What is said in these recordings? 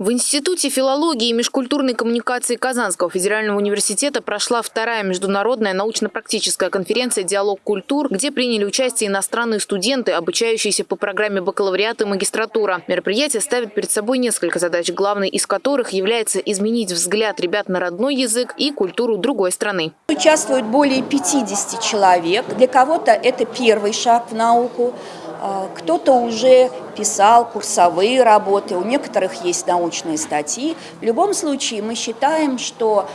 В Институте филологии и межкультурной коммуникации Казанского федерального университета прошла вторая международная научно-практическая конференция «Диалог культур», где приняли участие иностранные студенты, обучающиеся по программе бакалавриата и магистратура. Мероприятие ставит перед собой несколько задач, главной из которых является изменить взгляд ребят на родной язык и культуру другой страны. Участвует более 50 человек. Для кого-то это первый шаг в науку, кто-то уже писал курсовые работы, у некоторых есть научные статьи. В любом случае мы считаем, что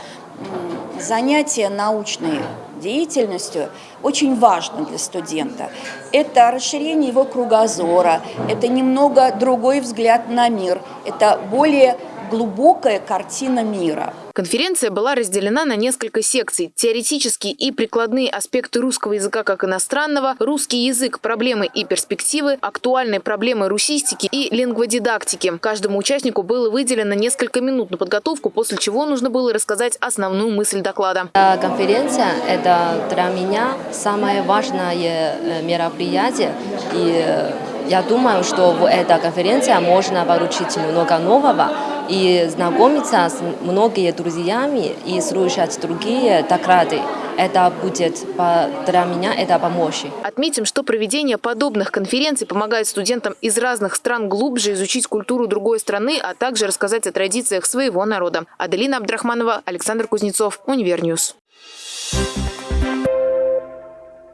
занятие научной деятельностью очень важно для студента. Это расширение его кругозора, это немного другой взгляд на мир, это более глубокая картина мира. Конференция была разделена на несколько секций. Теоретические и прикладные аспекты русского языка как иностранного, русский язык, проблемы и перспективы, актуальные проблемы русистики и лингводидактики. Каждому участнику было выделено несколько минут на подготовку, после чего нужно было рассказать основную мысль доклада. Конференция – это для меня самое важное э, мероприятие. И э, я думаю, что в этой конференции можно получить много нового и знакомиться с многими друзьями и слушать другие доклады. Это будет для меня это помощь. Отметим, что проведение подобных конференций помогает студентам из разных стран глубже изучить культуру другой страны, а также рассказать о традициях своего народа. Аделина Абдрахманова, Александр Кузнецов, Univer News. Thank you.